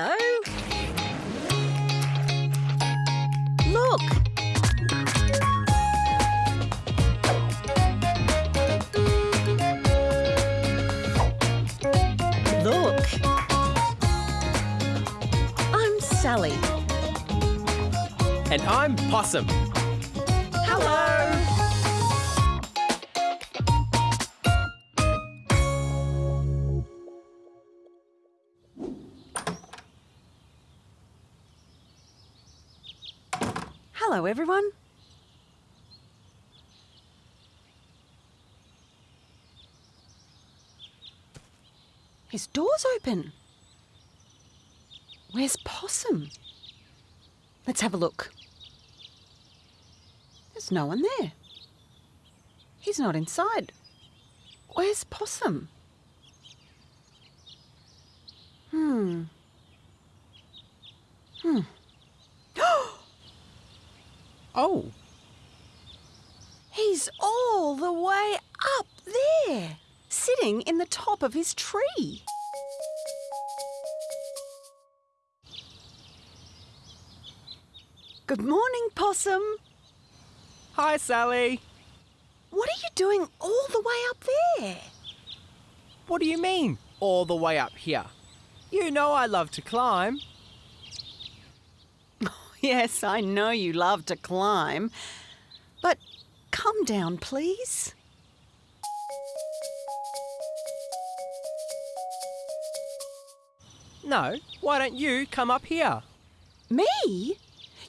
Hello. Look. Look. I'm Sally. And I'm Possum. Hello, everyone. His door's open. Where's Possum? Let's have a look. There's no one there. He's not inside. Where's Possum? Hmm. Hmm. Oh, He's all the way up there, sitting in the top of his tree. Good morning, Possum. hi, Sally. What are you doing all the way up there? What do you mean, all the way up here? You know I love to climb. Yes, I know you love to climb, but come down, please. No, why don't you come up here? Me?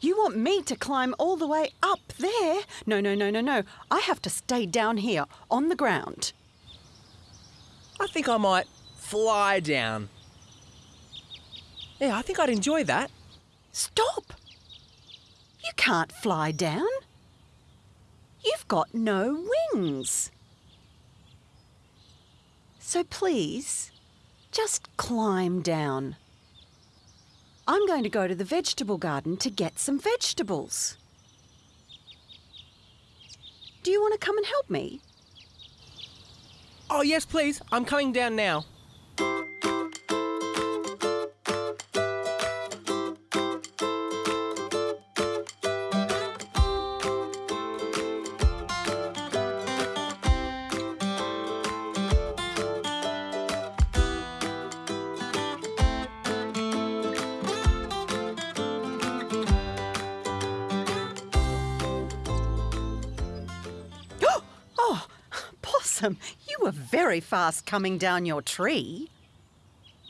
You want me to climb all the way up there? No, no, no, no, no. I have to stay down here on the ground. I think I might fly down. Yeah, I think I'd enjoy that. Stop! You can't fly down. You've got no wings. So please, just climb down. I'm going to go to the vegetable garden to get some vegetables. Do you want to come and help me? Oh, yes, please. I'm coming down now. Possum, you were very fast coming down your tree.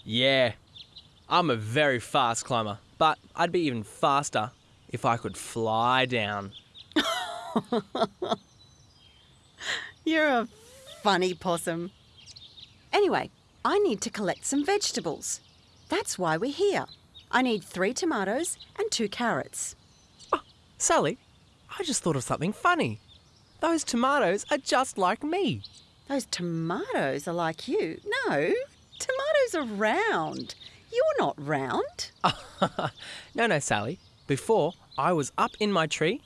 Yeah, I'm a very fast climber, but I'd be even faster if I could fly down. You're a funny possum. Anyway, I need to collect some vegetables. That's why we're here. I need three tomatoes and two carrots. Oh, Sally, I just thought of something funny. Those tomatoes are just like me. Those tomatoes are like you. No, tomatoes are round. You're not round. no, no, Sally. Before, I was up in my tree,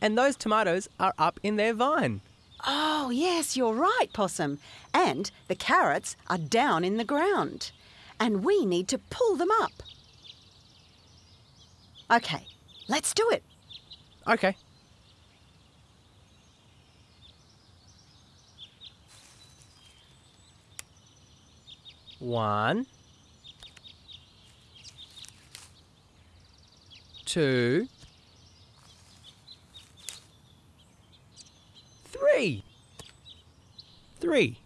and those tomatoes are up in their vine. Oh, yes, you're right, Possum. And the carrots are down in the ground. And we need to pull them up. Okay, let's do it. Okay. One, two, three. Three.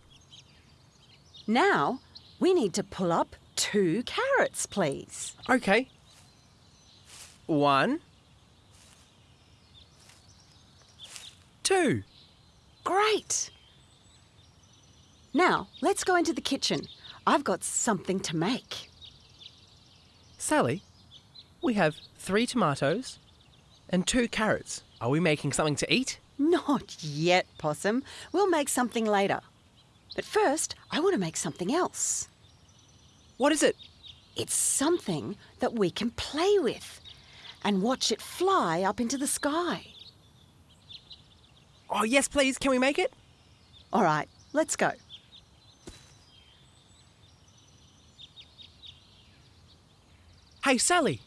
Now, we need to pull up two carrots, please. Okay. One, two. Great! Now, let's go into the kitchen. I've got something to make. Sally, we have three tomatoes and two carrots. Are we making something to eat? Not yet, Possum. We'll make something later. But first, I want to make something else. What is it? It's something that we can play with and watch it fly up into the sky. Oh, yes, please. Can we make it? All right, let's go. Hey, Sally.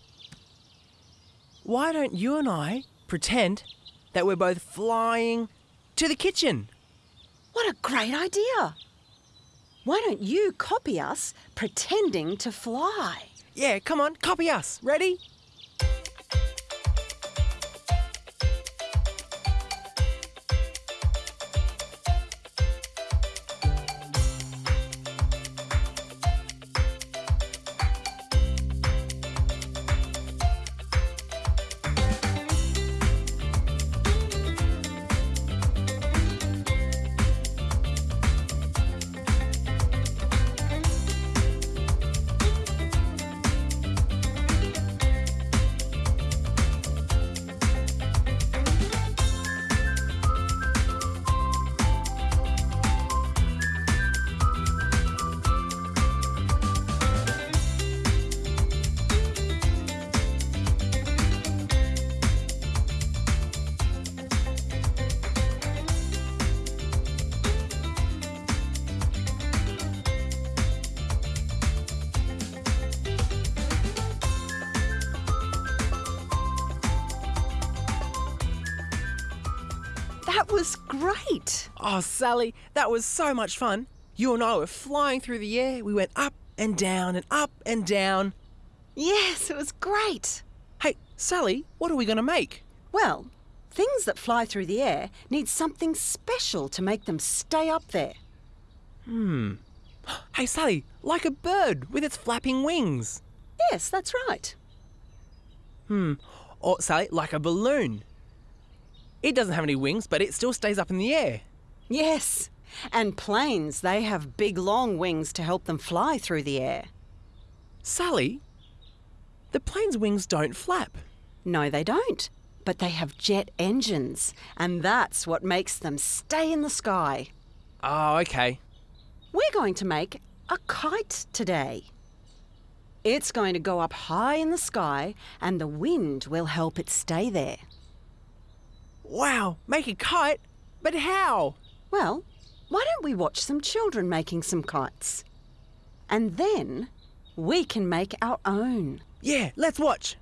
Why don't you and I pretend that we're both flying to the kitchen? What a great idea! Why don't you copy us pretending to fly? Yeah, come on, copy us. Ready? Oh, Sally, that was so much fun. You and I were flying through the air. We went up and down and up and down. Yes, it was great! Hey, Sally, what are we going to make? Well, things that fly through the air need something special to make them stay up there. Hmm. Hey, Sally, like a bird with its flapping wings. Yes, that's right. Hmm. Or, Sally, like a balloon. It doesn't have any wings, but it still stays up in the air. Yes. And planes, they have big long wings to help them fly through the air. Sally, the plane's wings don't flap. No, they don't. But they have jet engines, and that's what makes them stay in the sky. Oh, okay. We're going to make a kite today. It's going to go up high in the sky, and the wind will help it stay there. Wow, make a kite? But how? Well, why don't we watch some children making some kites? And then we can make our own. Yeah, let's watch.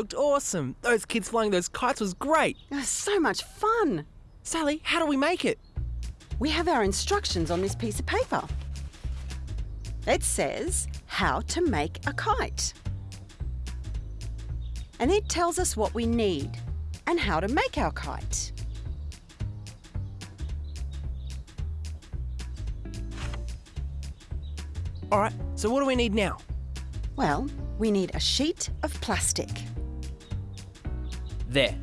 Looked awesome. Those kids flying those kites was great. It was so much fun. Sally, how do we make it? We have our instructions on this piece of paper. It says how to make a kite. And it tells us what we need and how to make our kite. All right, so what do we need now? Well, we need a sheet of plastic. There.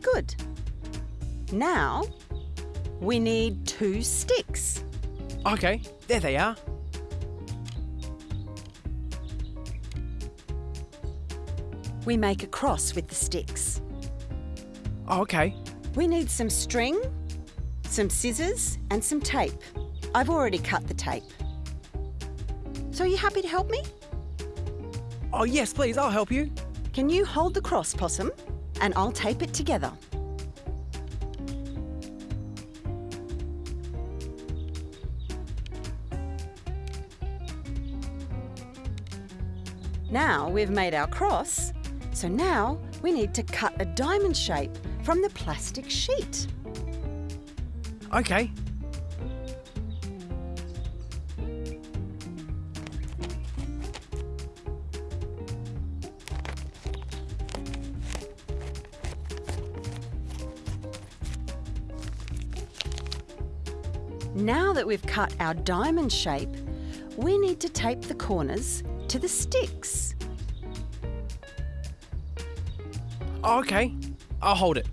Good. Now, we need two sticks. Okay, there they are. we make a cross with the sticks. Oh, okay. We need some string, some scissors, and some tape. I've already cut the tape. So, are you happy to help me? Oh, yes, please, I'll help you. Can you hold the cross, Possum? And I'll tape it together. Now we've made our cross, so now we need to cut a diamond shape from the plastic sheet. Okay. Now that we've cut our diamond shape, we need to tape the corners to the sticks. Oh, okay. I'll hold it.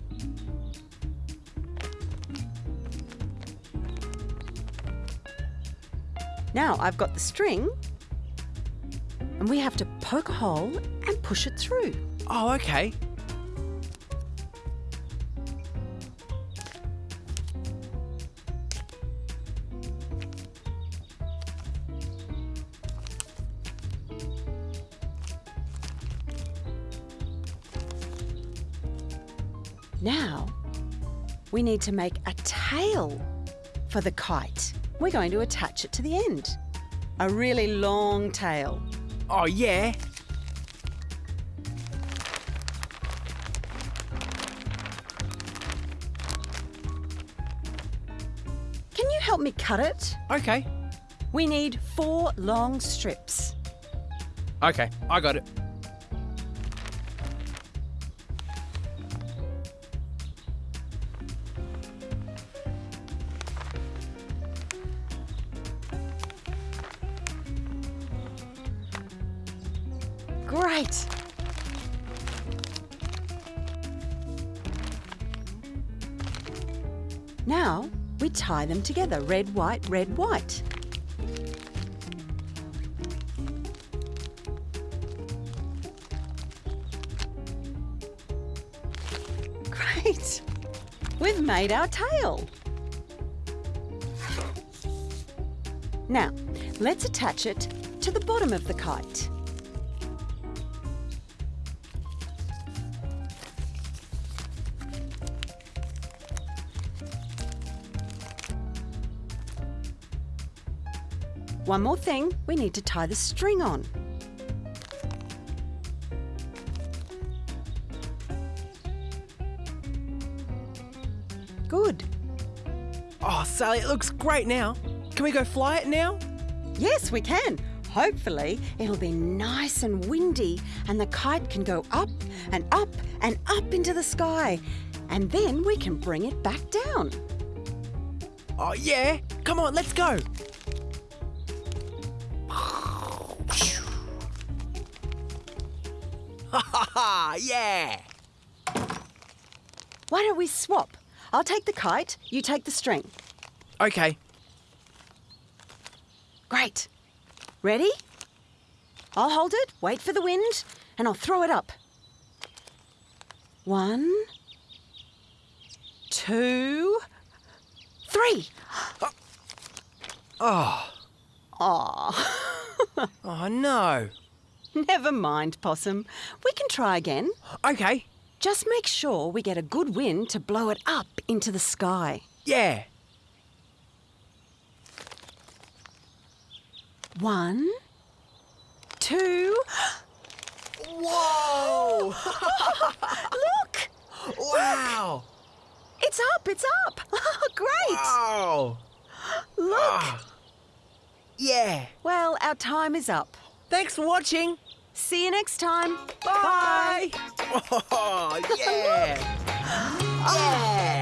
Now I've got the string, and we have to poke a hole and push it through. Oh, okay. Now we need to make a tail for the kite. We're going to attach it to the end. A really long tail. Oh, yeah. Can you help me cut it? Okay. We need four long strips. Okay, I got it. Great. Now we tie them together red, white, red, white. Great. We've made our tail. Now, let's attach it to the bottom of the kite. One more thing, we need to tie the string on. Good. Oh, Sally, it looks great now. Can we go fly it now? Yes, we can. Hopefully, it'll be nice and windy and the kite can go up and up and up into the sky. And then we can bring it back down. Oh, yeah. Come on, let's go. Ha ha ha, yeah. Why don't we swap? I'll take the kite, you take the string. Okay. Great. Ready? I'll hold it, wait for the wind, and I'll throw it up. One, two, three. Oh, ah. Aw, ah. oh no. never mind, Possum. We can try again. Okay. Just make sure we get a good wind to blow it up into the sky. Yeah. One, two. Whoa! Look! wow! It's up, it's up! Great! Wow! Look! Ah. Yeah. Well, our time is up. Thanks for watching. See you next time. Bye. Oh, yeah. yeah.